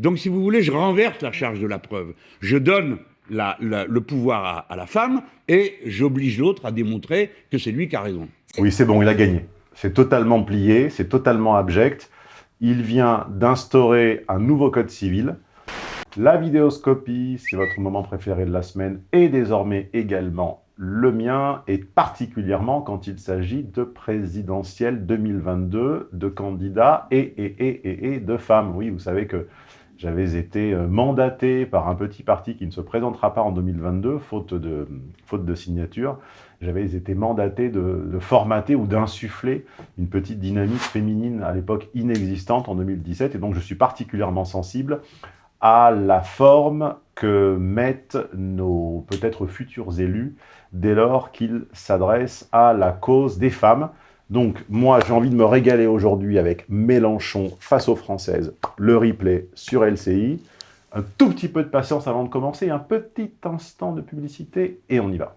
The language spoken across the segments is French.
Donc, si vous voulez, je renverse la charge de la preuve. Je donne le pouvoir à, la femme et j'oblige l'autre à démontrer que c'est lui qui a raison. Oui, c'est bon, il a gagné. C'est totalement plié, c'est totalement abject. Il vient d'instaurer un nouveau code civil. La vidéoscopie, c'est votre moment préféré de la semaine, et désormais également le mien, et particulièrement quand il s'agit de présidentielle 2022, de candidats et, et, et, et, et de femmes. Oui, vous savez que j'avais été euh, mandaté par un petit parti qui ne se présentera pas en 2022, faute de, faute de signature. J'avais été mandaté de, de formater ou d'insuffler une petite dynamique féminine à l'époque inexistante en 2017. Et donc, je suis particulièrement sensible à la forme que mettent nos peut-être futurs élus dès lors qu'ils s'adressent à la cause des femmes. Donc, moi, j'ai envie de me régaler aujourd'hui avec Mélenchon face aux Françaises, le replay sur LCI. Un tout petit peu de patience avant de commencer, un petit instant de publicité, et on y va.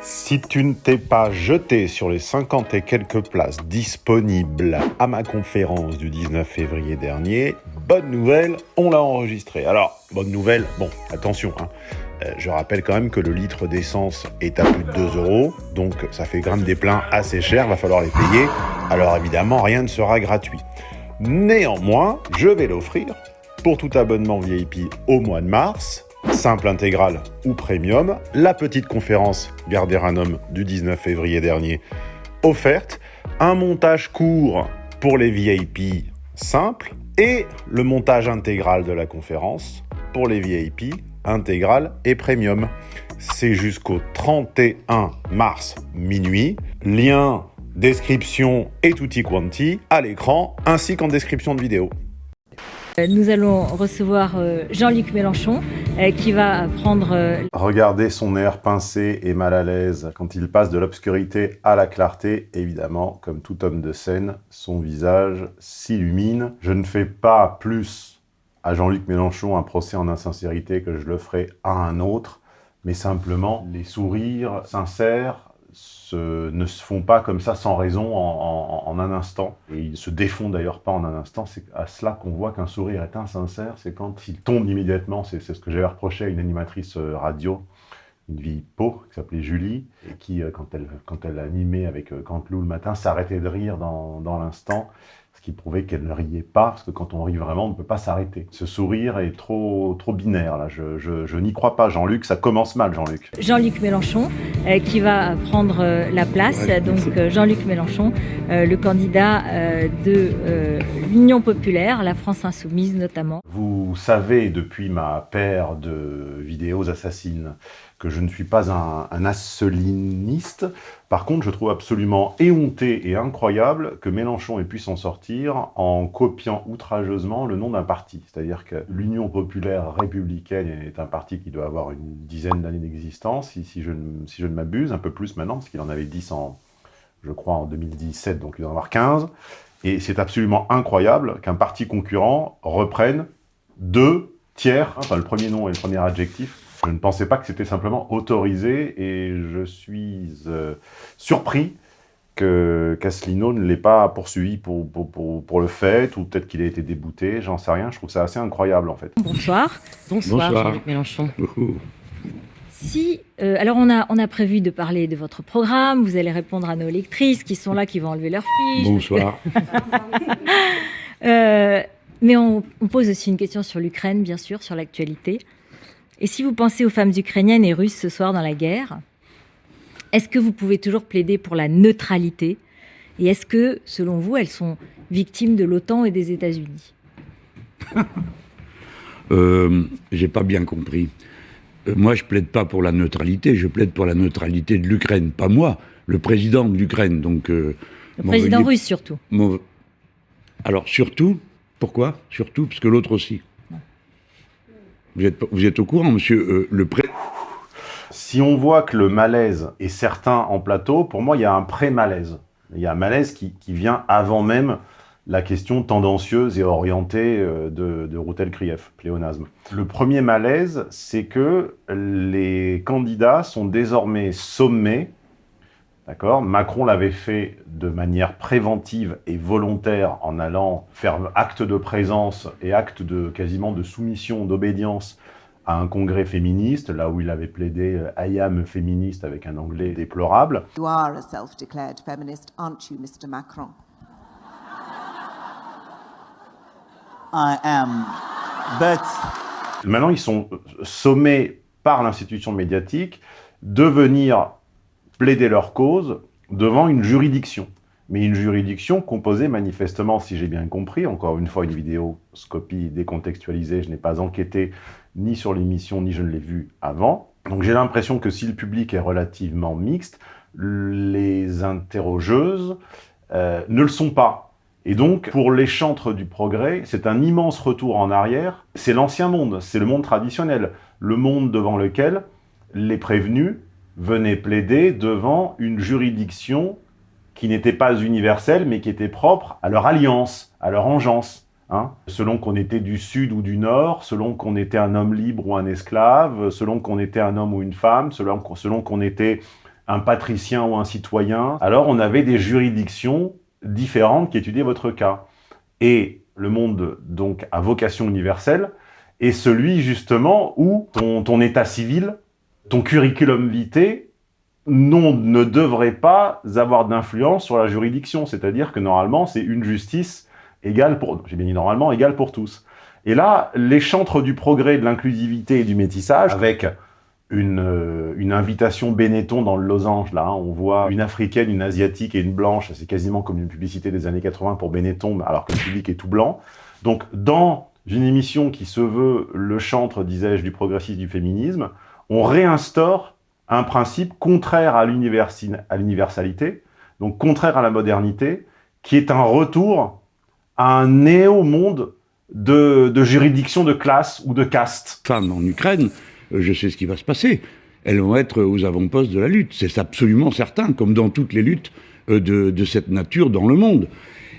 Si tu ne t'es pas jeté sur les 50 et quelques places disponibles à ma conférence du 19 février dernier, bonne nouvelle, on l'a enregistré. Alors, bonne nouvelle, bon, attention, hein, je rappelle quand même que le litre d'essence est à plus de 2 euros, donc ça fait quand même des pleins assez chers, va falloir les payer. Alors évidemment, rien ne sera gratuit. Néanmoins, je vais l'offrir pour tout abonnement VIP au mois de mars, simple intégral ou premium, la petite conférence Garder un homme du 19 février dernier offerte, un montage court pour les VIP simples et le montage intégral de la conférence pour les VIP intégral et premium. C'est jusqu'au 31 mars minuit. Lien, description et tutti quanti à l'écran ainsi qu'en description de vidéo. Euh, nous allons recevoir euh, Jean-Luc Mélenchon euh, qui va prendre... Regardez son air pincé et mal à l'aise quand il passe de l'obscurité à la clarté. Évidemment, comme tout homme de scène, son visage s'illumine. Je ne fais pas plus à Jean-Luc Mélenchon un procès en insincérité que je le ferai à un autre, mais simplement les sourires sincères ne se font pas comme ça sans raison en, un instant. Et ils se défont d'ailleurs pas en un instant. C'est à cela qu'on voit qu'un sourire est insincère, c'est quand il tombe immédiatement. C'est ce que j'avais reproché à une animatrice euh, radio, une vie peau, qui s'appelait Julie, et qui, euh, quand elle, quand elle animait avec euh, Cantelou le matin, s'arrêtait de rire dans, dans l'instant ce qui prouvait qu'elle ne riait pas, parce que quand on rit vraiment, on ne peut pas s'arrêter. Ce sourire est trop, trop binaire, là. Je, je, n'y crois pas, Jean-Luc. Ça commence mal, Jean-Luc. Jean-Luc Mélenchon, euh, qui va prendre euh, la place. Donc, euh, Jean-Luc Mélenchon, le candidat de l'Union populaire, la France insoumise notamment. Vous savez, depuis ma paire de vidéos assassines, que je ne suis pas un, asseliniste. Par contre, je trouve absolument éhonté et incroyable que Mélenchon ait pu s'en sortir en copiant outrageusement le nom d'un parti. C'est-à-dire que l'Union populaire républicaine est un parti qui doit avoir une dizaine d'années d'existence, si, si, je, si je ne m'abuse, un peu plus maintenant, parce qu'il en avait 10 en, je crois, en 2017, donc il doit en avoir 15. Et c'est absolument incroyable qu'un parti concurrent reprenne deux tiers, enfin le premier nom et le premier adjectif, je ne pensais pas que c'était simplement autorisé et je suis euh, surpris que Cassellino ne l'ait pas poursuivi pour, pour, pour, le fait, ou peut-être qu'il a été débouté, j'en sais rien, je trouve ça assez incroyable en fait. Bonsoir. Bonsoir, Jean-Luc Mélenchon. Si, euh, alors on a, on a prévu de parler de votre programme, vous allez répondre à nos lectrices qui sont là, qui vont enlever leurs fiches. Bonsoir. euh, mais on, on, pose aussi une question sur l'Ukraine, bien sûr, sur l'actualité. Et si vous pensez aux femmes ukrainiennes et russes ce soir dans la guerre, est-ce que vous pouvez toujours plaider pour la neutralité Et est-ce que, selon vous, elles sont victimes de l'OTAN et des États-Unis? Euh, J'ai pas bien compris. Euh, moi, je plaide pas pour la neutralité, je plaide pour la neutralité de l'Ukraine. Pas moi, le président de l'Ukraine. Donc, euh, le président russe surtout. Alors, surtout, pourquoi? Surtout, parce que l'autre aussi. Vous êtes, vous êtes au courant, monsieur euh, le pré... Si on voit que le malaise est certain en plateau, pour moi, il y a un pré-malaise. Il y a un malaise qui, vient avant même la question tendancieuse et orientée euh, de, de Routel-Krief, pléonasme. Le premier malaise, c'est que les candidats sont désormais sommés Macron l'avait fait de manière préventive et volontaire en allant faire acte de présence et acte de quasiment de soumission, d'obédience à un congrès féministe, là où il avait plaidé euh, « I am féministe » avec un anglais déplorable. You are a self-declared feminist, aren't you, Mr. Macron? I am, but... Maintenant, ils sont sommés par l'institution médiatique de venir plaider leur cause devant une juridiction. Mais une juridiction composée manifestement, si j'ai bien compris, encore une fois une vidéo scopie décontextualisée, je n'ai pas enquêté ni sur l'émission, ni je ne l'ai vu avant. Donc j'ai l'impression que si le public est relativement mixte, les interrogeuses euh, ne le sont pas. Et donc, pour les chantres du progrès, c'est un immense retour en arrière. C'est l'ancien monde, c'est le monde traditionnel, le monde devant lequel les prévenus venaient plaider devant une juridiction qui n'était pas universelle, mais qui était propre à leur alliance, à leur engeance. Hein. selon qu'on était du sud ou du nord, selon qu'on était un homme libre ou un esclave, selon qu'on était un homme ou une femme, selon, qu'on était un patricien ou un citoyen. Alors on avait des juridictions différentes qui étudiaient votre cas. Et le monde, donc, à vocation universelle, est celui, justement, où ton état civil ton curriculum vitae non, ne devrait pas avoir d'influence sur la juridiction. C'est-à-dire que normalement, c'est une justice égale pour, j'ai bien dit normalement, égale pour tous. Et là, les chantres du progrès, de l'inclusivité et du métissage, avec une, euh, une, invitation Benetton dans le losange, là, hein, on voit une africaine, une asiatique et une blanche, c'est quasiment comme une publicité des années 80 pour Benetton, alors que le public est tout blanc. Donc, dans une émission qui se veut le chantre, disais-je, du progressisme, du féminisme, on réinstaure un principe contraire à l'universalité, donc contraire à la modernité, qui est un retour à un néo-monde de, juridiction de classe ou de caste. Femmes en Ukraine, euh, je sais ce qui va se passer. Elles vont être aux avant-postes de la lutte. C'est absolument certain, comme dans toutes les luttes euh, de, cette nature dans le monde.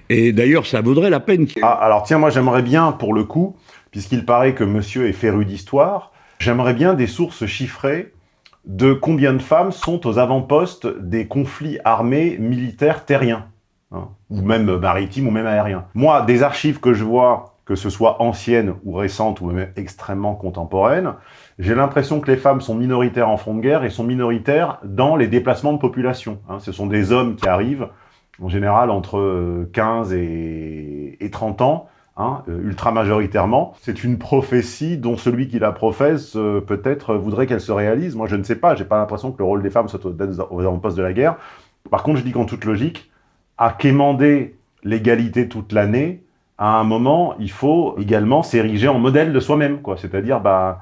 Et d'ailleurs, ça vaudrait la peine. Ah, alors tiens, moi j'aimerais bien, pour le coup, puisqu'il paraît que monsieur est féru d'histoire, J'aimerais bien des sources chiffrées de combien de femmes sont aux avant-postes des conflits armés militaires terriens, hein, ou même maritimes, ou même aériens. Moi, des archives que je vois, que ce soit anciennes ou récentes, ou même extrêmement contemporaines, j'ai l'impression que les femmes sont minoritaires en front de guerre et sont minoritaires dans les déplacements de population. Hein. Ce sont des hommes qui arrivent, en général entre 15 et 30 ans, Hein, euh, ultra majoritairement. C'est une prophétie dont celui qui la professe euh, peut-être voudrait qu'elle se réalise. Moi, je ne sais pas, j'ai pas l'impression que le rôle des femmes soit aux avant-postes de la guerre. Par contre, je dis qu'en toute logique, à quémander l'égalité toute l'année, à un moment, il faut également s'ériger en modèle de soi-même. C'est-à-dire, bah,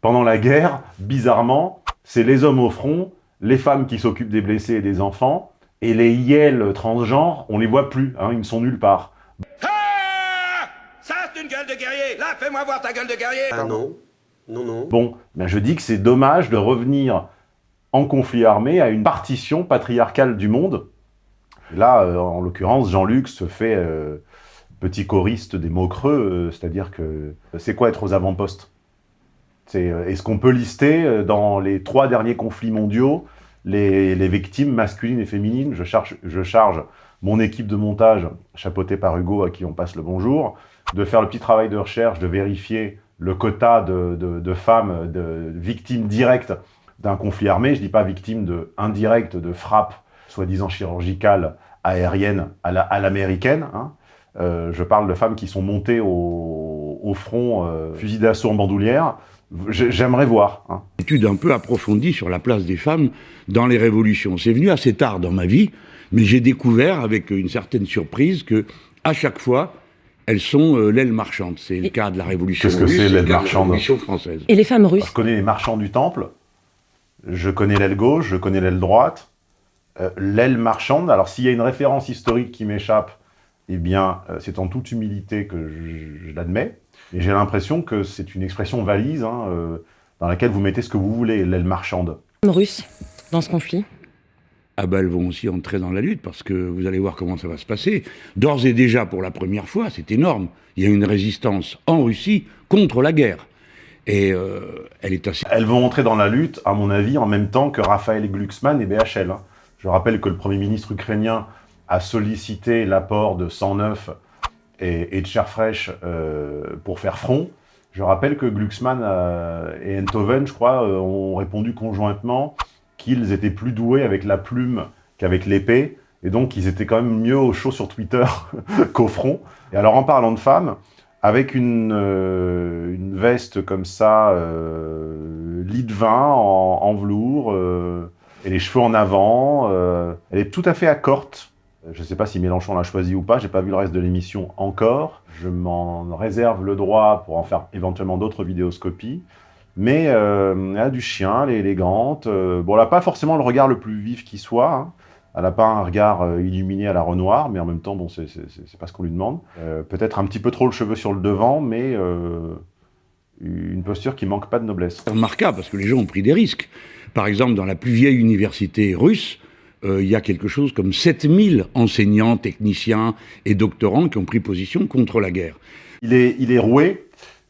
pendant la guerre, bizarrement, c'est les hommes au front, les femmes qui s'occupent des blessés et des enfants, et les yels transgenres, on les voit plus, hein, ils ne sont nulle part guerrier Là, fais-moi voir ta gueule de guerrier. Ah non, non, non. Bon, ben je dis que c'est dommage de revenir en conflit armé à une partition patriarcale du monde. Là, euh, en l'occurrence, Jean-Luc se fait euh, petit choriste des mots creux, euh, c'est-à-dire que c'est quoi être aux avant-postes? Est-ce qu'on peut lister dans les trois derniers conflits mondiaux les, les, victimes masculines et féminines? Je charge, je charge mon équipe de montage, chapeautée par Hugo, à qui on passe le bonjour, de faire le petit travail de recherche, de vérifier le quota de, femmes de, victimes directes d'un conflit armé. Je ne dis pas victimes de, indirectes de frappes, soi-disant chirurgicales, aériennes à l'américaine. Hein. Euh, je parle de femmes qui sont montées au, front, euh, fusil d'assaut en bandoulière. J'aimerais voir. Hein. Une étude un peu approfondie sur la place des femmes dans les révolutions. C'est venu assez tard dans ma vie, mais j'ai découvert avec une certaine surprise que à chaque fois, elles sont euh, l'aile marchande. C'est le cas de la Révolution Qu'est-ce que c'est l'aile marchande française. Et les femmes russes Je connais les marchands du Temple, je connais l'aile gauche, je connais l'aile droite. Euh, l'aile marchande, alors s'il y a une référence historique qui m'échappe, eh bien, euh, c'est en toute humilité que je, l'admets. Et j'ai l'impression que c'est une expression valise hein, dans laquelle vous mettez ce que vous voulez, l'aile marchande. Russe, dans ce conflit ah ben elles vont aussi entrer dans la lutte, parce que vous allez voir comment ça va se passer. D'ores et déjà, pour la première fois, c'est énorme, il y a une résistance en Russie contre la guerre. Et euh, elle est assez... Elles vont entrer dans la lutte, à mon avis, en même temps que Raphaël Glucksmann et BHL. Hein. Je rappelle que le Premier ministre ukrainien a sollicité l'apport de 109 et, et de chair fraîche euh, pour faire front. Je rappelle que Glucksmann euh, et Enthoven, je crois, ont répondu conjointement qu'ils étaient plus doués avec la plume qu'avec l'épée, et donc ils étaient quand même mieux au chaud sur Twitter qu'au front. Et alors en parlant de femmes, avec une, euh, une veste comme ça, euh, lit de vin en, velours, euh, et les cheveux en avant, elle est tout à fait accorte. Je ne sais pas si Mélenchon l'a choisi ou pas, j'ai pas vu le reste de l'émission encore. Je m'en réserve le droit pour en faire éventuellement d'autres vidéoscopies. Mais euh, elle a du chien, elle est élégante. Euh, bon, elle n'a pas forcément le regard le plus vif qui soit. hein. Elle n'a pas un regard euh, illuminé à la Renoir, mais en même temps, bon, c'est pas ce qu'on lui demande. Euh, Peut-être un petit peu trop le cheveu sur le devant, mais une posture qui manque pas de noblesse. C'est remarquable parce que les gens ont pris des risques. Par exemple, dans la plus vieille université russe, euh, il y a quelque chose comme 7000 enseignants, techniciens et doctorants qui ont pris position contre la guerre. Il est, il est roué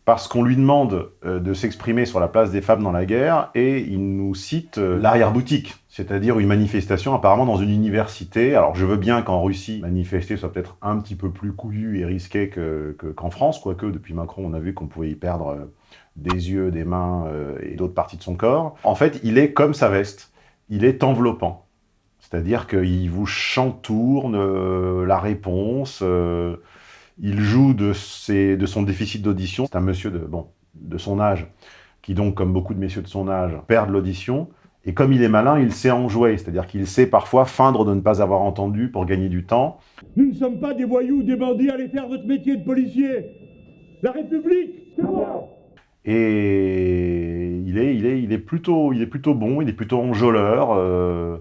parce qu'on lui demande euh, de s'exprimer sur la place des femmes dans la guerre et il nous cite euh, l'arrière-boutique, c'est-à-dire une manifestation apparemment dans une université. Alors je veux bien qu'en Russie, manifester soit peut-être un petit peu plus couillu et risqué que- que- qu'en France, quoique depuis Macron on a vu qu'on pouvait y perdre euh, des yeux, des mains et d'autres parties de son corps. En fait, il est comme sa veste, il est enveloppant. C'est-à-dire qu'il vous chantourne la réponse, il joue de, ses- de son déficit d'audition. C'est un monsieur de, bon, de son âge, qui donc, comme beaucoup de messieurs de son âge, perdent l'audition. Et comme il est malin, il sait en jouer. C'est-à-dire qu'il sait parfois feindre de ne pas avoir entendu pour gagner du temps. Nous ne sommes pas des voyous, des bandits, allez faire votre métier de policier. La République, c'est moi. Et il est, il est, il est, plutôt, il est plutôt bon, il est plutôt enjôleur. euh,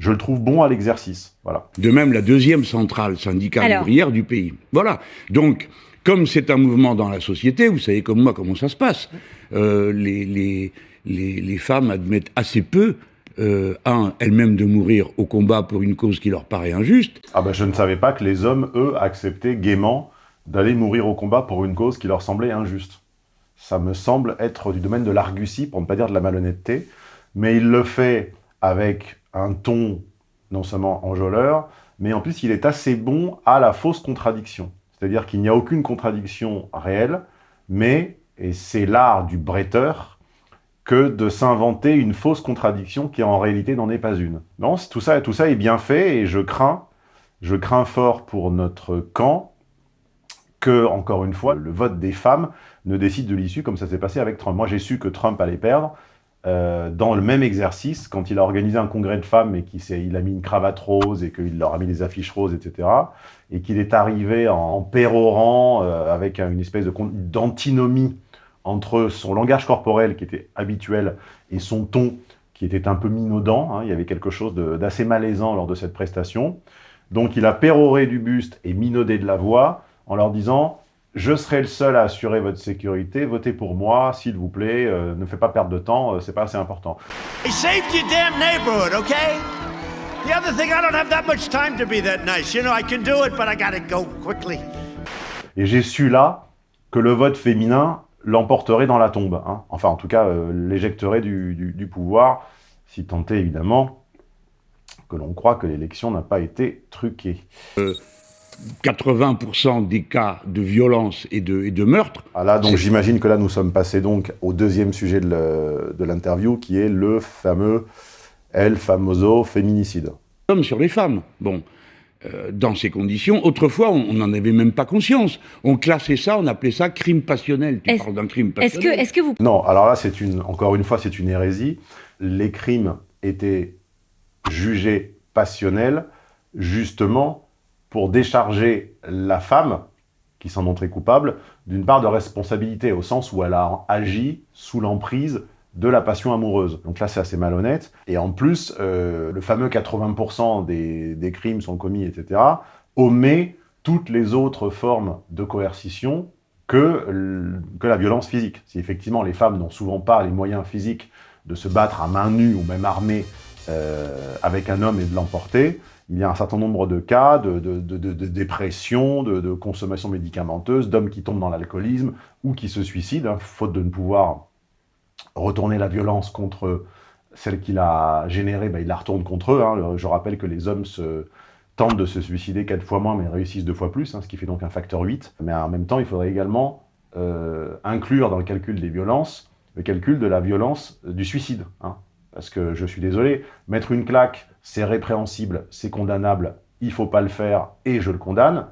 je le trouve bon à l'exercice. Voilà. De même, la deuxième centrale syndicale Alors. ouvrière du pays. Voilà. Donc, comme c'est un mouvement dans la société, vous savez comme moi comment ça se passe. Euh, les, les, les, les femmes admettent assez peu, euh, un, elles-mêmes de mourir au combat pour une cause qui leur paraît injuste, Ah ben, je ne savais pas que les hommes, eux, acceptaient gaiement d'aller mourir au combat pour une cause qui leur semblait injuste. Ça me semble être du domaine de l'argutie, pour ne pas dire de la malhonnêteté, mais il le fait avec un ton non seulement enjôleur, mais en plus il est assez bon à la fausse contradiction. C'est-à-dire qu'il n'y a aucune contradiction réelle, mais, et c'est l'art du bretteur, que de s'inventer une fausse contradiction qui en réalité n'en est pas une. Non, tout ça, tout ça est bien fait et je crains, je crains fort pour notre camp que, encore une fois, le vote des femmes ne décide de l'issue comme ça s'est passé avec Trump. Moi, j'ai su que Trump allait perdre euh, dans le même exercice quand il a organisé un congrès de femmes et qu'il a mis une cravate rose et qu'il leur a mis des affiches roses, etc. Et qu'il est arrivé en, pérorant euh, avec un- une espèce d'antinomie entre son langage corporel qui était habituel et son ton qui était un peu minaudant. hein. Il y avait quelque chose d'assez malaisant lors de cette prestation. Donc il a péroré du buste et minaudé de la voix en leur disant « Je serai le seul à assurer votre sécurité, votez pour moi, s'il vous plaît, euh, ne faites pas perdre de temps, euh, c'est pas assez important. Hey, saved your damn neighborhood, okay? The other thing, I don't have that much time to be that nice. You know, I can do it, but I gotta go quickly. » Et j'ai su là que le vote féminin l'emporterait dans la tombe. hein. Enfin, en tout cas, euh, l'éjecterait du, du- du pouvoir, si tant est évidemment que l'on croit que l'élection n'a pas été truquée. 80% des cas de violence et de, et de meurtre, Ah là, donc j'imagine que là, nous sommes passés donc au deuxième sujet de l'interview, qui est le fameux El famoso féminicide. hommes sur les femmes. Bon, euh, dans ces conditions, autrefois, on n'en avait même pas conscience. On classait ça, on appelait ça crime passionnel. Tu Est-ce- parles d'un crime Est-ce que, passionnel. est-ce que vous Non, alors là, c'est une, encore une fois, c'est une hérésie. Les crimes étaient jugés passionnels, justement pour décharger la femme, qui s'en montrait coupable, d'une part de responsabilité, au sens où elle a agi sous l'emprise de la passion amoureuse. Donc là, c'est assez malhonnête. Et en plus, euh, le fameux 80% des, crimes sont commis, etc., omet toutes les autres formes de coercition que, la violence physique. Si effectivement les femmes n'ont souvent pas les moyens physiques de se battre à main nue ou même armées euh, avec un homme et de l'emporter, il y a un certain nombre de cas de, dépression, de, consommation médicamenteuse, d'hommes qui tombent dans l'alcoolisme ou qui se suicident, hein, faute de ne pouvoir retourner la violence contre celle qu'il a générée, bah, il la retourne contre eux. hein. Je rappelle que les hommes tentent de se suicider 4 fois moins, mais réussissent 2 fois plus, hein, ce qui fait donc un facteur 8. Mais en même temps, il faudrait également euh, inclure dans le calcul des violences le calcul de la violence euh, du suicide. Parce que je suis désolé, mettre une claque, c'est répréhensible, c'est condamnable, il faut pas le faire, et je le condamne.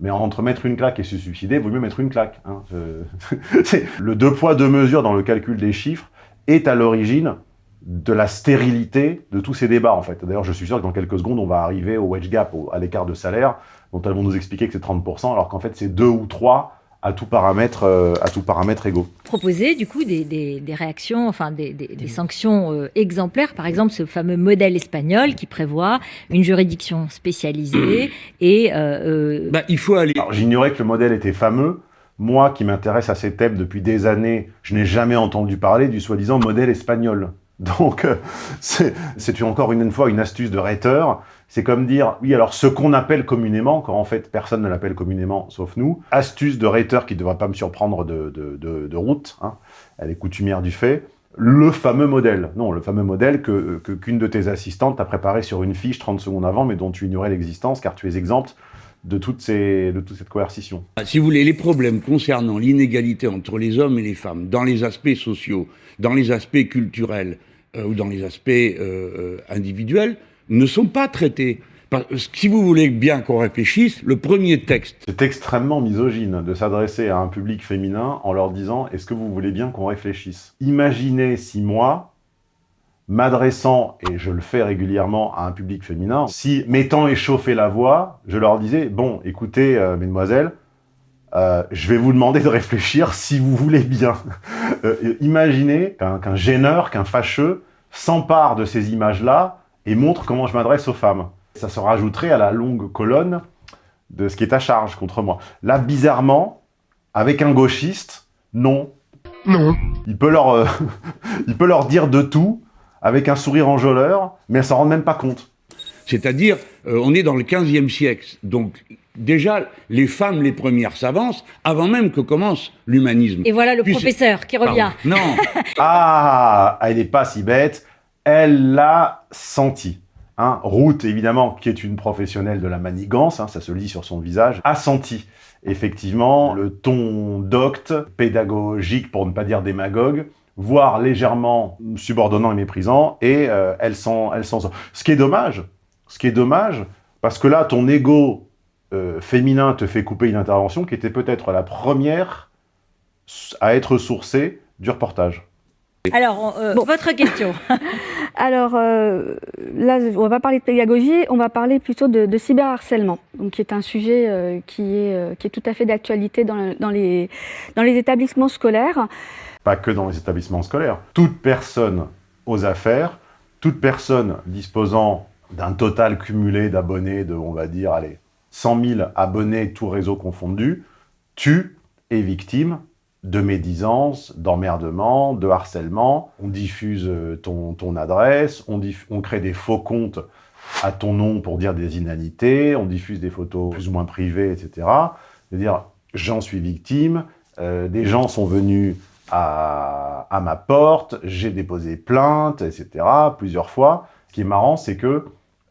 Mais entre mettre une claque et se suicider, il vaut mieux mettre une claque. hein. Le deux poids, deux mesures dans le calcul des chiffres est à l'origine de la stérilité de tous ces débats, en fait. D'ailleurs, je suis sûr que dans quelques secondes, on va arriver au wage gap, à l'écart de salaire, dont elles vont nous expliquer que c'est 30%, alors qu'en fait, c'est 2 ou 3 à tout paramètre, euh, à tout paramètre égaux. proposer du coup des, des- des réactions, enfin des, des- des sanctions euh, exemplaires. Par exemple, ce fameux modèle espagnol qui prévoit une juridiction spécialisée et euh, euh, Bah, il faut aller. Alors, j'ignorais que le modèle était fameux. Moi, qui m'intéresse à ces thèmes depuis des années, je n'ai jamais entendu parler du soi-disant modèle espagnol. Donc, euh, c'est c'est encore une, une fois une astuce de rhéteur. C'est comme dire, oui, alors ce qu'on appelle communément, quand en fait personne ne l'appelle communément sauf nous, astuce de rhéteur qui ne devrait pas me surprendre de, de, route, hein. elle est coutumière du fait, le fameux modèle. Non, le fameux modèle que que- qu'une de tes assistantes t'a préparé sur une fiche 30 secondes avant, mais dont tu ignorais l'existence car tu es exempt de, toutes ces, de toute cette coercition. Si vous voulez, les problèmes concernant l'inégalité entre les hommes et les femmes, dans les aspects sociaux, dans les aspects culturels euh, ou dans les aspects euh, euh, individuels, ne sont pas traités. Si vous voulez bien qu'on réfléchisse, le premier texte, C'est extrêmement misogyne de s'adresser à un public féminin en leur disant « Est-ce que vous voulez bien qu'on réfléchisse ?» Imaginez si moi, m'adressant, et je le fais régulièrement à un public féminin, si m'étant échauffé la voix, je leur disais « Bon, écoutez, euh, mesdemoiselles, euh, je vais vous demander de réfléchir si vous voulez bien. Euh, imaginez qu'un gêneur, qu'un fâcheux s'empare de ces images-là et montre comment je m'adresse aux femmes. Ça se rajouterait à la longue colonne de ce qui est à charge contre moi. Là, bizarrement, avec un gauchiste, non. Non. Il peut leur, euh, il peut leur dire de tout avec un sourire enjôleur, mais elles s'en rendent même pas compte. c'est-à-dire, euh, on est dans le 15e siècle. Donc, déjà, les femmes, les premières s'avancent avant même que commence l'humanisme. et voilà le Puis professeur qui revient. Pardon. Non, Ah, elle n'est pas si bête. Elle l'a senti. Hein, Ruth, évidemment, qui est une professionnelle de la manigance, hein, ça se lit sur son visage, a senti effectivement le ton docte, pédagogique, pour ne pas dire démagogue, voire légèrement subordonnant et méprisant, et euh, elle s'en sort. Ce qui est dommage, ce qui est dommage, parce que là, ton ego euh, féminin te fait couper une intervention qui était peut-être la première à être sourcée du reportage. Alors, euh, votre question. Alors euh, là, on va pas parler de pédagogie, on va parler plutôt de, cyberharcèlement, donc qui est un sujet euh, qui, est, euh, qui est tout à fait d'actualité dans, le- dans, les, établissements scolaires. pas que dans les établissements scolaires. Toute personne aux affaires, toute personne disposant d'un total cumulé d'abonnés de, on va dire, allez, 100 000 abonnés, tout réseau confondu, tu es victime de médisance, d'emmerdement, de harcèlement. On diffuse euh, ton, ton adresse, on, on crée des faux comptes à ton nom pour dire des inanités, on diffuse des photos plus ou moins privées, etc. C'est-à-dire, j'en suis victime, euh, des gens sont venus à, à ma porte, j'ai déposé plainte, etc., plusieurs fois. Ce qui est marrant, c'est que,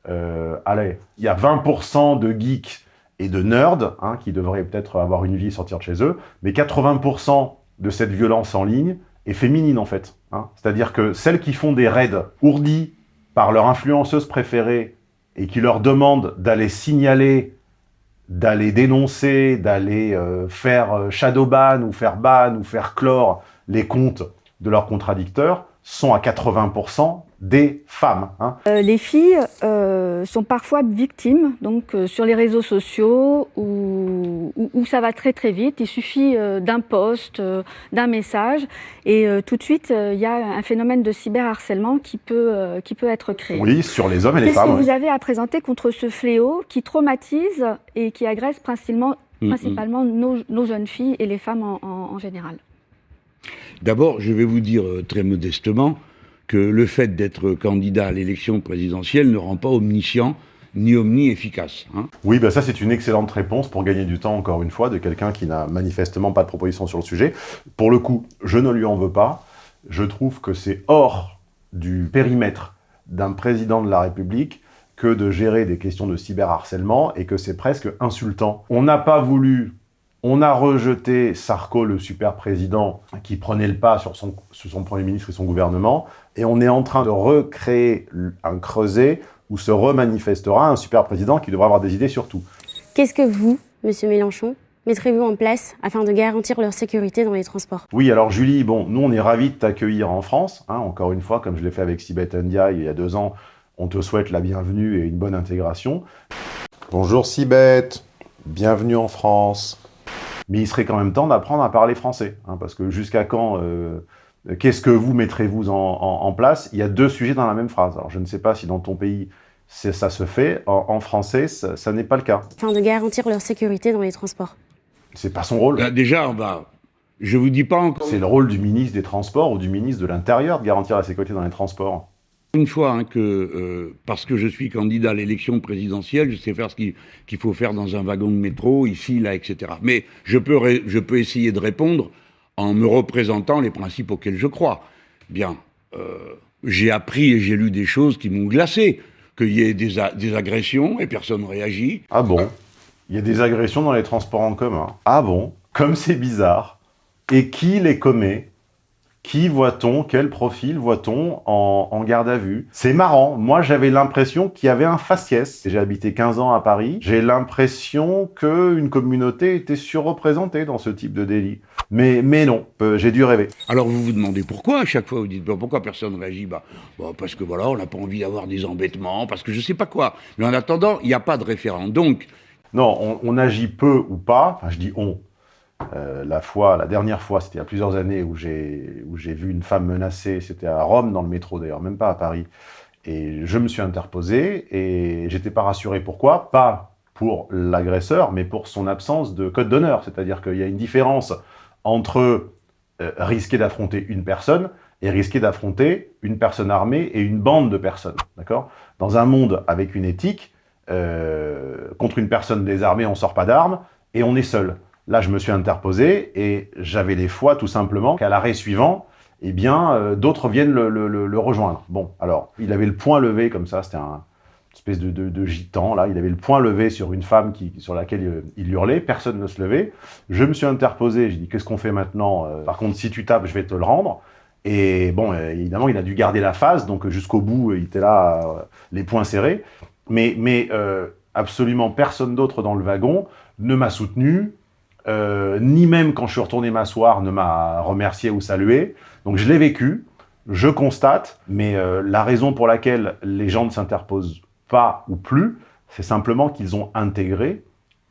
euh, allez, il y a 20% de geeks et de nerds hein, qui devraient peut-être avoir une vie et sortir de chez eux, mais 80% de cette violence en ligne est féminine, en fait. hein. C'est-à-dire que celles qui font des raids ourdis par leur influenceuse préférée et qui leur demandent d'aller signaler d'aller dénoncer, d'aller euh, faire euh, shadow ban ou faire ban ou faire clore les comptes de leurs contradicteurs sont à 80% des femmes. hein. Euh, les filles euh, sont parfois victimes, donc euh, sur les réseaux sociaux, où, où- où ça va très très vite. Il suffit euh, d'un post, euh, d'un message, et euh, tout de suite, euh, il y a un phénomène de cyberharcèlement qui peut, euh, qui peut être créé. Oui, sur les hommes et les Qu'est-ce que femmes. vous avez à présenter contre ce fléau qui traumatise et qui agresse principalement, Mm, mm. principalement nos, nos jeunes filles et les femmes en, en- en général? D'abord, je vais vous dire très modestement que le fait d'être candidat à l'élection présidentielle ne rend pas omniscient ni omni-efficace. hein. Oui, bah ça c'est une excellente réponse pour gagner du temps, encore une fois, de quelqu'un qui n'a manifestement pas de proposition sur le sujet. Pour le coup, je ne lui en veux pas. Je trouve que c'est hors du périmètre d'un président de la République que de gérer des questions de cyberharcèlement et que c'est presque insultant. On n'a pas voulu, on a rejeté Sarko, le super président, qui prenait le pas sur son, sur son Premier ministre et son gouvernement, et on est en train de recréer un creuset où se remanifestera un super président qui devra avoir des idées sur tout. Qu'est-ce que vous, Monsieur Mélenchon, mettrez-vous en place afin de garantir leur sécurité dans les transports? Oui, alors Julie, bon, nous on est ravis de t'accueillir en France, hein, encore une fois, comme je l'ai fait avec Sibeth Ndiaye il y a deux ans, on te souhaite la bienvenue et une bonne intégration. Bonjour Sibeth, bienvenue en France. Mais il serait quand même temps d'apprendre à parler français, hein, parce que jusqu'à quand, euh, qu'est-ce que vous mettrez-vous en, en, en, place? Il y a deux sujets dans la même phrase. Alors je ne sais pas si dans ton pays ça se fait, en, en français ça, ça n'est pas le cas. Afin de garantir leur sécurité dans les transports. C'est pas son rôle. Là, déjà, va... Je vous dis pas encore... C'est le rôle du ministre des Transports ou du ministre de l'Intérieur de garantir la sécurité dans les transports. Une fois hein, que, euh, parce que je suis candidat à l'élection présidentielle, je sais faire ce qu'il qu faut faire dans un wagon de métro, ici, là, etc. Mais je peux, je peux essayer de répondre en me représentant les principes auxquels je crois. Bien, euh, j'ai appris et j'ai lu des choses qui m'ont glacé. Qu'il y ait des, des, agressions et personne ne réagit. Ah bon? Il y a des agressions dans les transports en commun. Ah bon? Comme c'est bizarre. Et qui les commet? Qui voit-on? Quel profil voit-on en, en, garde à vue? C'est marrant. Moi, j'avais l'impression qu'il y avait un faciès. J'ai habité 15 ans à Paris. J'ai l'impression qu'une communauté était surreprésentée dans ce type de délit. Mais, mais non, euh, j'ai dû rêver. Alors vous vous demandez pourquoi à chaque fois Vous dites pourquoi personne ne réagit? Bah, bah, Parce que voilà, on n'a pas envie d'avoir des embêtements, parce que je sais pas quoi. Mais en attendant, il n'y a pas de référent. Donc... Non, on, on agit peu ou pas. Enfin, je dis on. Euh, la fois, la dernière fois, c'était il y a plusieurs années où j'ai vu une femme menacée. C'était à Rome dans le métro d'ailleurs, même pas à Paris. Et je me suis interposé et j'étais pas rassuré. Pourquoi? Pas pour l'agresseur, mais pour son absence de code d'honneur. C'est-à-dire qu'il y a une différence entre euh, risquer d'affronter une personne et risquer d'affronter une personne armée et une bande de personnes. D'accord? Dans un monde avec une éthique, euh, contre une personne désarmée, on sort pas d'armes et on est seul. Là, je me suis interposé et j'avais les foi tout simplement qu'à l'arrêt suivant, eh bien, euh, d'autres viennent le, rejoindre. Bon, alors, il avait le point levé comme ça, c'était un espèce de, gitan, là, il avait le point levé sur une femme qui, sur laquelle euh, il hurlait, personne ne se levait. Je me suis interposé, j'ai dit, qu'est-ce qu'on fait maintenant euh, Par contre, si tu tapes, je vais te le rendre. Et bon, évidemment, il a dû garder la face, donc jusqu'au bout, il était là, les poings serrés. Mais, mais absolument personne d'autre dans le wagon ne m'a soutenu, euh, ni même quand je suis retourné m'asseoir ne m'a remercié ou salué. Donc je l'ai vécu, je constate, mais euh, la raison pour laquelle les gens ne s'interposent pas ou plus, c'est simplement qu'ils ont intégré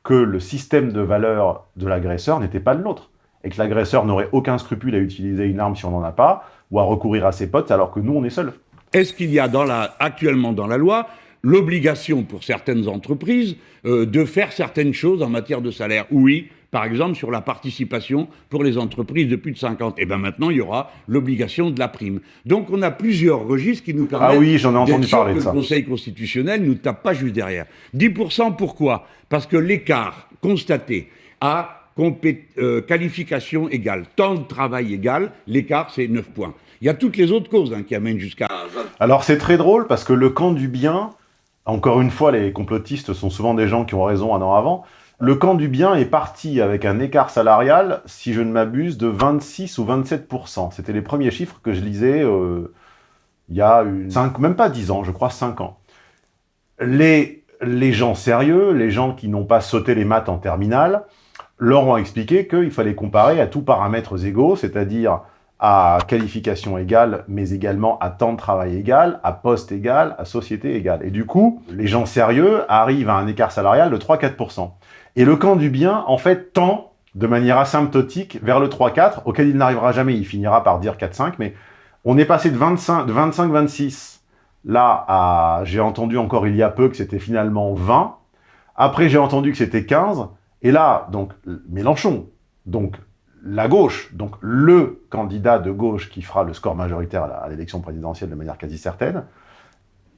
que le système de valeur de l'agresseur n'était pas le nôtre, et que l'agresseur n'aurait aucun scrupule à utiliser une arme si on n'en a pas, ou à recourir à ses potes alors que nous on est seuls. Est-ce qu'il y a dans la, actuellement dans la loi l'obligation pour certaines entreprises euh, de faire certaines choses en matière de salaire? Oui, par exemple sur la participation pour les entreprises de plus de 50. Et bien maintenant, il y aura l'obligation de la prime. Donc on a plusieurs registres qui nous permettent... Ah oui, j'en ai entendu parler de ça. Le Conseil constitutionnel ne nous tape pas juste derrière. 10% pourquoi? Parce que l'écart constaté à euh, qualification égale, temps de travail égal, l'écart c'est 9 points. Il y a toutes les autres causes hein, qui amènent jusqu'à... Alors c'est très drôle parce que le camp du bien, encore une fois, les complotistes sont souvent des gens qui ont raison un an avant, le camp du bien est parti avec un écart salarial, si je ne m'abuse, de 26 ou 27%. C'était les premiers chiffres que je lisais euh, il y a une, 5, même pas 10 ans, je crois 5 ans. Les, les gens sérieux, les gens qui n'ont pas sauté les maths en terminale, leur ont expliqué qu'il fallait comparer à tous paramètres égaux, c'est-à-dire à qualification égale, mais également à temps de travail égal, à poste égal, à société égale. Et du coup, les gens sérieux arrivent à un écart salarial de 3-4%. Et le camp du bien, en fait, tend de manière asymptotique vers le 3-4, auquel il n'arrivera jamais, il finira par dire 4-5, mais on est passé de 25-26, là, à, j'ai entendu encore il y a peu que c'était finalement 20, après j'ai entendu que c'était 15, et là, donc, Mélenchon, donc la gauche, donc le candidat de gauche qui fera le score majoritaire à l'élection présidentielle de manière quasi certaine,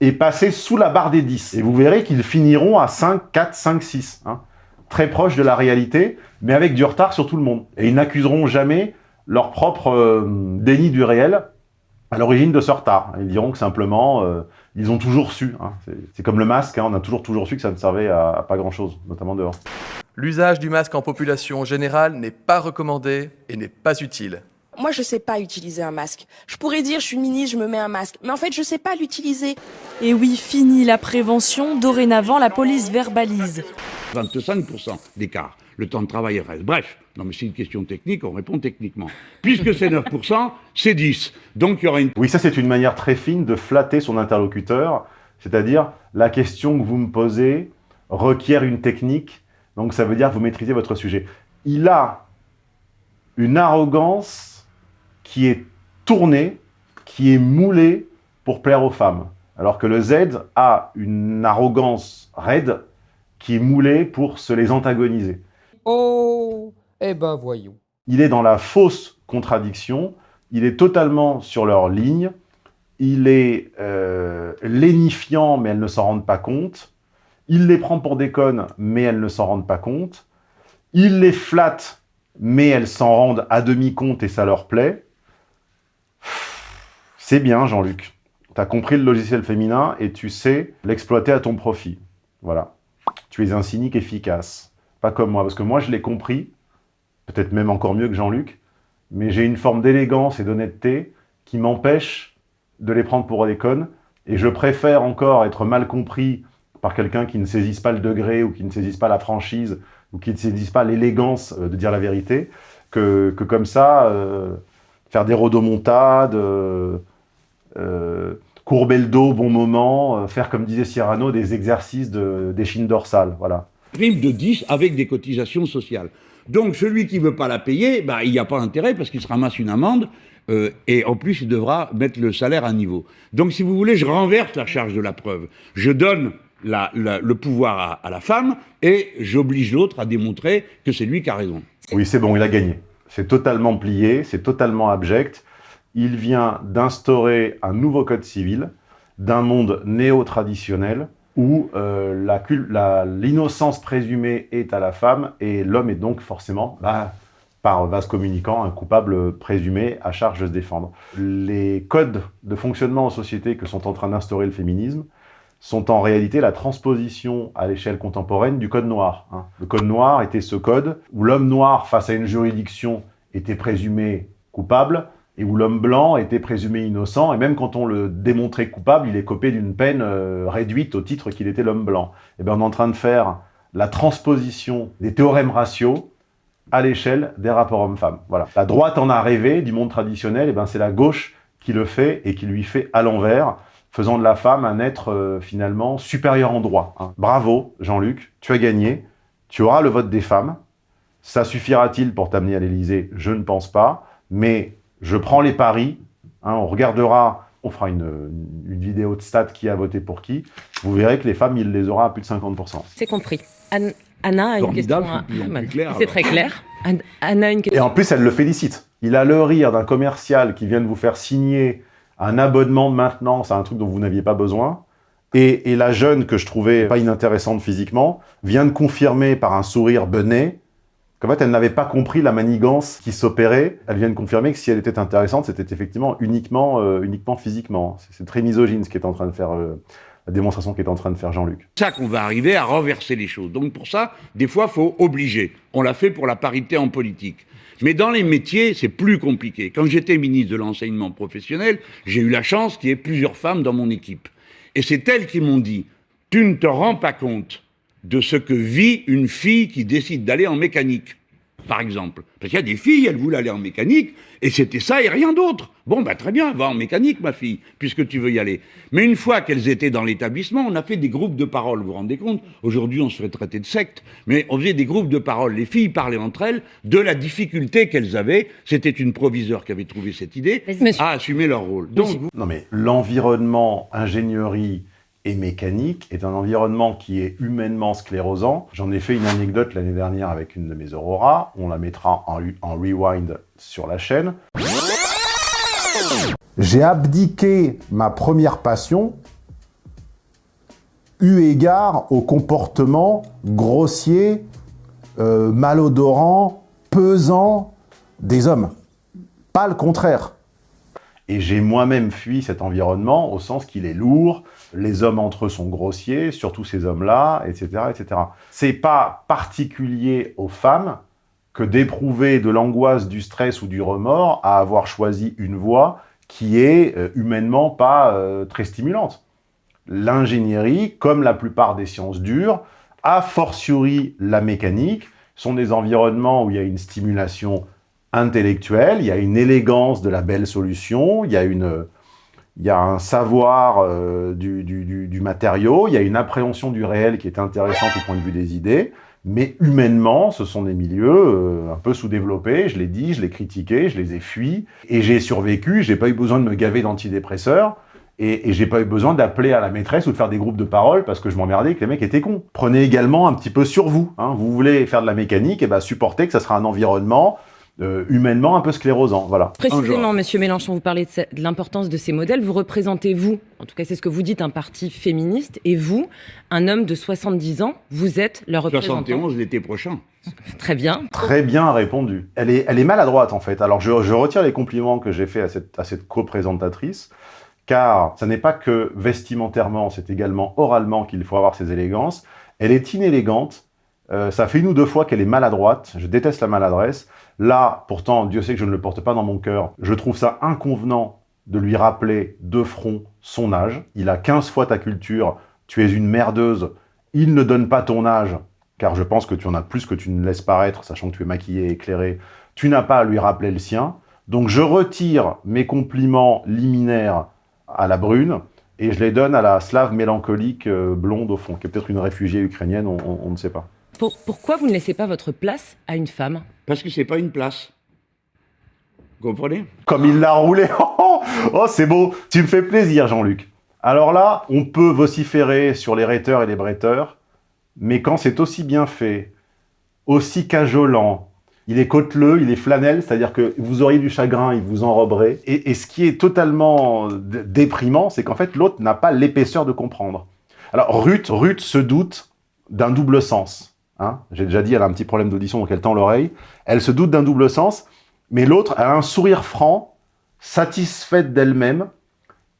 est passé sous la barre des 10. Et vous verrez qu'ils finiront à 5, 4, 5, 6. Hein très proche de la réalité, mais avec du retard sur tout le monde. Et ils n'accuseront jamais leur propre euh, déni du réel à l'origine de ce retard. Ils diront que simplement, euh, ils ont toujours su. hein. C'est- comme le masque, hein, on a toujours toujours su que ça ne servait à, à pas grand-chose, notamment dehors. L'usage du masque en population générale n'est pas recommandé et n'est pas utile. Moi, je sais pas utiliser un masque. Je pourrais dire, je suis ministre, je me mets un masque. Mais en fait, je sais pas l'utiliser. Et oui, fini la prévention, dorénavant la police verbalise. 25% d'écart. Le temps de travail reste. Bref, non mais c'est une question technique, on répond techniquement. Puisque c'est 9%, c'est 10. Donc il y aura une... Oui, ça c'est une manière très fine de flatter son interlocuteur, c'est-à-dire la question que vous me posez requiert une technique, donc ça veut dire que vous maîtrisez votre sujet. Il a une arrogance qui est tournée, qui est moulée pour plaire aux femmes, alors que le Z a une arrogance raide qui est moulée pour se les antagoniser. Oh, eh ben voyons. Il est dans la fausse contradiction, il est totalement sur leur ligne, il est euh, lénifiant, mais elles ne s'en rendent pas compte, il les prend pour des connes, mais elles ne s'en rendent pas compte, il les flatte, mais elles s'en rendent à demi compte et ça leur plaît. C'est bien, Jean-Luc. Tu as compris le logiciel féminin et tu sais l'exploiter à ton profit. Voilà. Tu es un cynique efficace. Pas comme moi, parce que moi, je l'ai compris, peut-être même encore mieux que Jean-Luc, mais j'ai une forme d'élégance et d'honnêteté qui m'empêche de les prendre pour des connes, et je préfère encore être mal compris par quelqu'un qui ne saisisse pas le degré, ou qui ne saisisse pas la franchise, ou qui ne saisisse pas l'élégance euh, de dire la vérité, que, que comme ça, euh, faire des rodomontades, euh, courber le dos au bon moment, euh, faire, comme disait Cyrano, des exercices de- d'échine dorsale, voilà. prime de 10 avec des cotisations sociales. Donc celui qui veut pas la payer, bah, il n'y a pas intérêt parce qu'il se ramasse une amende euh, et en plus il devra mettre le salaire à niveau. Donc si vous voulez, je renverse la charge de la preuve. Je donne la- la- le pouvoir à, à la femme et j'oblige l'autre à démontrer que c'est lui qui a raison. Oui, c'est bon, il a gagné. C'est totalement plié, c'est totalement abject. Il vient d'instaurer un nouveau code civil d'un monde néo-traditionnel où euh, l'innocence présumée est à la femme et l'homme est donc forcément, bah, par vase communicant, un coupable présumé à charge de se défendre. Les codes de fonctionnement en société que sont en train d'instaurer le féminisme sont en réalité la transposition à l'échelle contemporaine du code noir. hein. Le code noir était ce code où l'homme noir, face à une juridiction, était présumé coupable, et où l'homme blanc était présumé innocent, et même quand on le démontrait coupable, il est copé d'une peine euh, réduite au titre qu'il était l'homme blanc. Et bien on est en train de faire la transposition des théorèmes raciaux à l'échelle des rapports hommes-femmes. Voilà. La droite en a rêvé du monde traditionnel, et ben c'est la gauche qui le fait et qui lui fait à l'envers, faisant de la femme un être euh, finalement supérieur en droit. hein. Bravo, Jean-Luc, tu as gagné, tu auras le vote des femmes. Ça suffira-t-il pour t'amener à l'Élysée? Je ne pense pas, mais je prends les paris. hein, on regardera, on fera une, une vidéo de stats qui a voté pour qui. Vous verrez que les femmes, il les aura à plus de 50%. C'est compris. Anne- Anna a une question. à- c'est très clair. Anne- Anna a une Et en plus, elle le félicite. Il a le rire d'un commercial qui vient de vous faire signer un abonnement de maintenance à un truc dont vous n'aviez pas besoin. Et, et la jeune, que je trouvais pas inintéressante physiquement, vient de confirmer par un sourire benet qu'en fait, elle n'avait pas compris la manigance qui s'opérait. Elle vient de confirmer que si elle était intéressante, c'était effectivement uniquement, euh, uniquement physiquement. C'est- très misogyne ce qui en train de faire, euh, la démonstration qu'est en train de faire Jean-Luc. C'est ça qu'on va arriver à renverser les choses. Donc pour ça, des fois, faut obliger. On l'a fait pour la parité en politique. Mais dans les métiers, c'est plus compliqué. Quand j'étais ministre de l'enseignement professionnel, j'ai eu la chance qu'il y ait plusieurs femmes dans mon équipe. Et c'est elles qui m'ont dit, tu ne te rends pas compte de ce que vit une fille qui décide d'aller en mécanique, par exemple. Parce qu'il y a des filles, elles voulaient aller en mécanique, et c'était ça et rien d'autre. Bon, bah très bien, va en mécanique, ma fille, puisque tu veux y aller. Mais une fois qu'elles étaient dans l'établissement, on a fait des groupes de parole, vous vous rendez compte? Aujourd'hui, on se fait traiter de secte, mais on faisait des groupes de parole. Les filles parlaient entre elles de la difficulté qu'elles avaient. C'était une proviseure qui avait trouvé cette idée, à assumer leur rôle. Donc, vous- Non mais l'environnement ingénierie et mécanique est un environnement qui est humainement sclérosant. J'en ai fait une anecdote l'année dernière avec une de mes auroras. On la mettra en, en rewind sur la chaîne. J'ai abdiqué ma première passion eu égard au comportement grossier, euh, malodorant, pesant des hommes. Pas le contraire. Et j'ai moi-même fui cet environnement au sens qu'il est lourd, les hommes entre eux sont grossiers, surtout ces hommes-là, etc. etc. C'est pas particulier aux femmes que d'éprouver de l'angoisse, du stress ou du remords à avoir choisi une voie qui est euh, humainement pas euh, très stimulante. L'ingénierie, comme la plupart des sciences dures, a fortiori la mécanique, sont des environnements où il y a une stimulation intellectuelle, il y a une élégance de la belle solution, il y a, une, il y a un savoir euh, du, du, du, matériau, il y a une appréhension du réel qui est intéressante au point de vue des idées, mais humainement, ce sont des milieux euh, un peu sous-développés, je l'ai dit, je l'ai critiqué, je les ai fuis, et j'ai survécu, j'ai pas eu besoin de me gaver d'antidépresseurs, et, et j'ai pas eu besoin d'appeler à la maîtresse ou de faire des groupes de parole parce que je m'emmerdais que les mecs étaient cons. Prenez également un petit peu sur vous. Hein. Vous voulez faire de la mécanique, et ben supportez que ça sera un environnement euh, humainement un peu sclérosant. Voilà. Précisément, Monsieur Mélenchon, vous parlez de, de l'importance de ces modèles. Vous représentez, vous, en tout cas c'est ce que vous dites, un parti féministe, et vous, un homme de 70 ans, vous êtes leur représentant. 71 l'été prochain. Très bien. Très bien répondu. Elle est, elle est maladroite, en fait. Alors, je, je retire les compliments que j'ai faits à cette, à cette co-présentatrice, car ça n'est pas que vestimentairement, c'est également oralement qu'il faut avoir ces élégances. Elle est inélégante, euh, ça fait une ou deux fois qu'elle est maladroite, je déteste la maladresse. Là, pourtant, Dieu sait que je ne le porte pas dans mon cœur, je trouve ça inconvenant de lui rappeler de front son âge. Il a 15 fois ta culture, tu es une merdeuse, il ne donne pas ton âge, car je pense que tu en as plus que tu ne laisses paraître, sachant que tu es maquillé et éclairé, tu n'as pas à lui rappeler le sien. Donc je retire mes compliments liminaires à la brune, et je les donne à la slave mélancolique euh, blonde au fond, qui est peut-être une réfugiée ukrainienne, on, on, on ne sait pas. Pour, pourquoi vous ne laissez pas votre place à une femme? Parce que c'est pas une place. Vous comprenez? Comme il l'a roulé Oh, oh c'est beau Tu me fais plaisir, Jean-Luc. Alors là, on peut vociférer sur les rhéteurs et les bretteurs, mais quand c'est aussi bien fait, aussi cajolant, il est côteleux, il est flanel, c'est-à-dire que vous auriez du chagrin, il vous enroberait. Et, et ce qui est totalement déprimant, c'est qu'en fait, l'autre n'a pas l'épaisseur de comprendre. Alors, Ruth, Ruth se doute d'un double sens. Hein J'ai déjà dit, elle a un petit problème d'audition, donc elle tend l'oreille. Elle se doute d'un double sens, mais l'autre, a un sourire franc, satisfaite d'elle-même,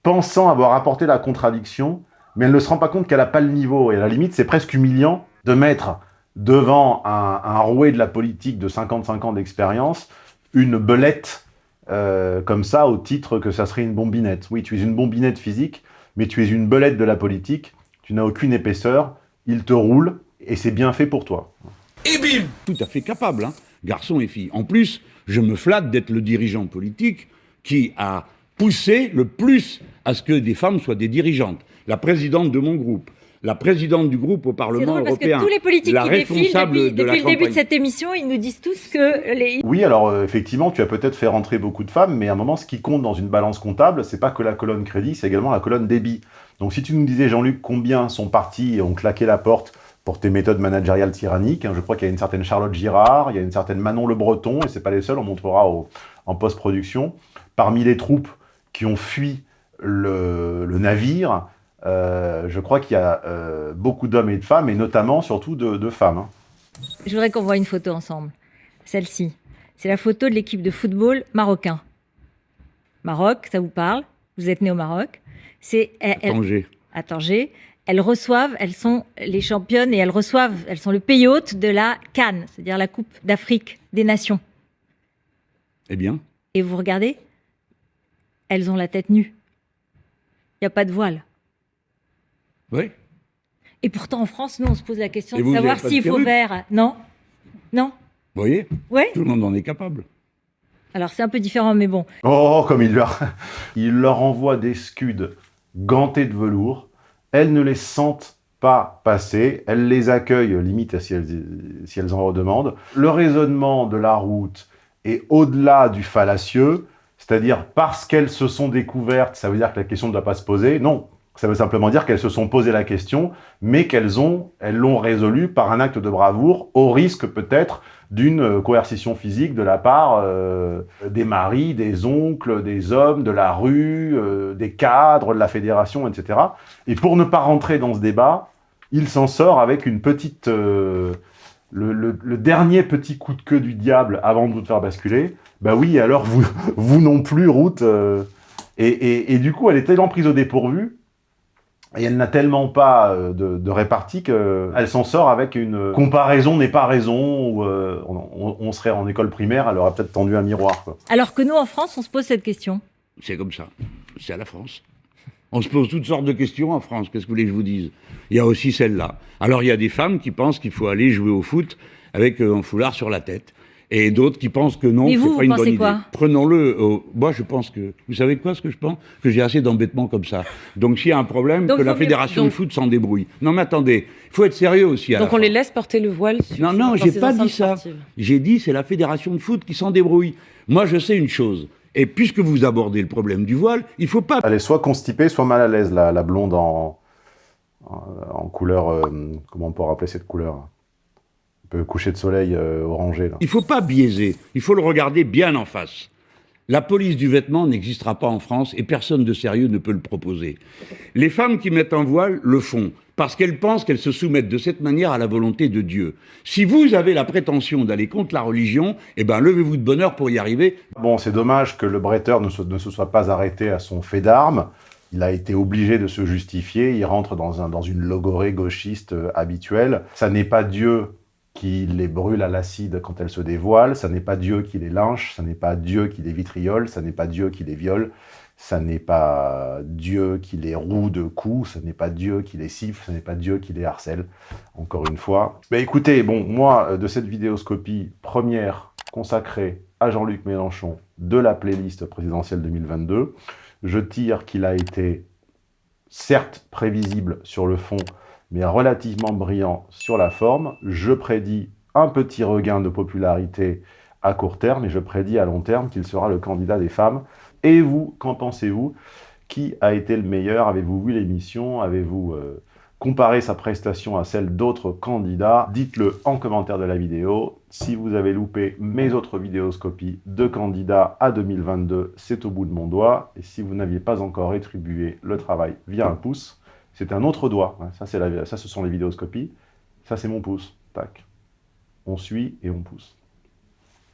pensant avoir apporté la contradiction, mais elle ne se rend pas compte qu'elle n'a pas le niveau. Et à la limite, c'est presque humiliant de mettre devant un, un, roué de la politique de 55 ans d'expérience une belette euh, comme ça au titre que ça serait une bombinette. Oui, tu es une bombinette physique, mais tu es une belette de la politique, tu n'as aucune épaisseur, il te roule, et c'est bien fait pour toi. Et bim Tout à fait capable, hein, garçon et fille. En plus, je me flatte d'être le dirigeant politique qui a poussé le plus à ce que des femmes soient des dirigeantes. La présidente de mon groupe, la présidente du groupe au Parlement drôle européen, parce que tous les politiques la qui défilent responsable depuis, de la depuis le début de cette émission, ils nous disent tous que les... Oui, alors euh, effectivement, tu as peut-être fait rentrer beaucoup de femmes, mais à un moment, ce qui compte dans une balance comptable, c'est pas que la colonne crédit, c'est également la colonne débit. Donc si tu nous disais, Jean-Luc, combien sont partis et ont claqué la porte pour tes méthodes managériales tyranniques, hein, je crois qu'il y a une certaine Charlotte Girard, il y a une certaine Manon Le Breton, et c'est pas les seuls, on montrera au, en post-production. Parmi les troupes qui ont fui le, le navire, euh, je crois qu'il y a euh, beaucoup d'hommes et de femmes, et notamment, surtout, de, de femmes. hein. Je voudrais qu'on voit une photo ensemble. Celle-ci. C'est la photo de l'équipe de football marocain. Maroc, ça vous parle? Vous êtes né au Maroc. C'est elle- Tanger. à Tanger. Elles reçoivent, elles sont les championnes et elles reçoivent, elles sont le pays hôte de la Cannes, c'est-à-dire la Coupe d'Afrique des Nations. Eh bien, Et vous regardez, elles ont la tête nue. Il n'y a pas de voile. oui. Et pourtant, en France, nous, on se pose la question Et de savoir s'il faut faire. Non? Non? Vous voyez? Ouais Tout le monde en est capable. Alors, c'est un peu différent, mais bon. Oh, comme il leur, il leur envoie des scuds gantés de velours. Elles ne les sentent pas passer. Elles les accueillent, limite si elles, si elles en redemandent. Le raisonnement de la route est au-delà du fallacieux, c'est-à-dire parce qu'elles se sont découvertes, ça veut dire que la question ne doit pas se poser. Non, ça veut simplement dire qu'elles se sont posé la question, mais qu'elles ont, elles l'ont résolue par un acte de bravoure, au risque peut-être d'une euh, coercition physique de la part euh, des maris, des oncles, des hommes, de la rue, euh, des cadres, de la fédération, etc. Et pour ne pas rentrer dans ce débat, il s'en sort avec une petite, euh, le, le- le dernier petit coup de queue du diable avant de vous faire basculer. Bah oui, alors vous, vous non plus, Ruth, euh, Et, du coup, elle est tellement prise au dépourvu, et elle n'a tellement pas euh, de, de répartie qu'elle s'en sort avec une comparaison n'est pas raison, ou euh, on, serait en école primaire, elle aurait peut-être tendu un miroir. Alors que nous, en France, on se pose cette question. C'est comme ça. C'est à la France. On se pose toutes sortes de questions en France, qu'est-ce que vous voulez que je vous dise? Il y a aussi celle-là. Alors il y a des femmes qui pensent qu'il faut aller jouer au foot avec euh, un foulard sur la tête et d'autres qui pensent que non, c'est pas une bonne idée. Prenons-le. moi, je pense que. Vous savez quoi, ce que je pense? Que j'ai assez d'embêtements comme ça. Donc, s'il y a un problème, que la fédération de foot s'en débrouille. Non, mais attendez, il faut être sérieux aussi. donc, on les laisse porter le voile Non, non, j'ai pas dit ça. J'ai dit c'est la fédération de foot qui s'en débrouille. Moi, je sais une chose. Et puisque vous abordez le problème du voile, il faut pas. Elle est soit constipée, soit mal à l'aise, la, la blonde en, en, couleur. Euh, comment on peut rappeler cette couleur? Coucher de soleil euh, orangé. Là. Il ne faut pas biaiser, il faut le regarder bien en face. La police du vêtement n'existera pas en France et personne de sérieux ne peut le proposer. Les femmes qui mettent un voile le font parce qu'elles pensent qu'elles se soumettent de cette manière à la volonté de Dieu. Si vous avez la prétention d'aller contre la religion, eh ben levez-vous de bonheur pour y arriver. Bon, c'est dommage que le bretteur ne se, ne se soit pas arrêté à son fait d'armes. Il a été obligé de se justifier, il rentre dans, un, dans une logorée gauchiste euh, habituelle. Ça n'est pas Dieu qui les brûle à l'acide quand elles se dévoilent, ça n'est pas Dieu qui les lynche, ça n'est pas Dieu qui les vitriole, ça n'est pas Dieu qui les viole, ça n'est pas Dieu qui les roue de coups, ça n'est pas Dieu qui les siffle, ça n'est pas Dieu qui les harcèle, encore une fois. Mais écoutez, bon, moi, euh, de cette vidéoscopie première consacrée à Jean-Luc Mélenchon de la playlist présidentielle 2022, je tire qu'il a été certes prévisible sur le fond, mais relativement brillant sur la forme. Je prédis un petit regain de popularité à court terme, et je prédis à long terme qu'il sera le candidat des femmes. Et vous, qu'en pensez-vous? Qui a été le meilleur? Avez-vous vu l'émission? Avez-vous euh, comparé sa prestation à celle d'autres candidats? Dites-le en commentaire de la vidéo. Si vous avez loupé mes autres vidéoscopies de candidats à 2022, c'est au bout de mon doigt. Et si vous n'aviez pas encore rétribué le travail via un pouce, c'est un autre doigt. Hein. Ça, ça, ce sont les vidéoscopies. Ça, c'est mon pouce. Tac. On suit et on pousse.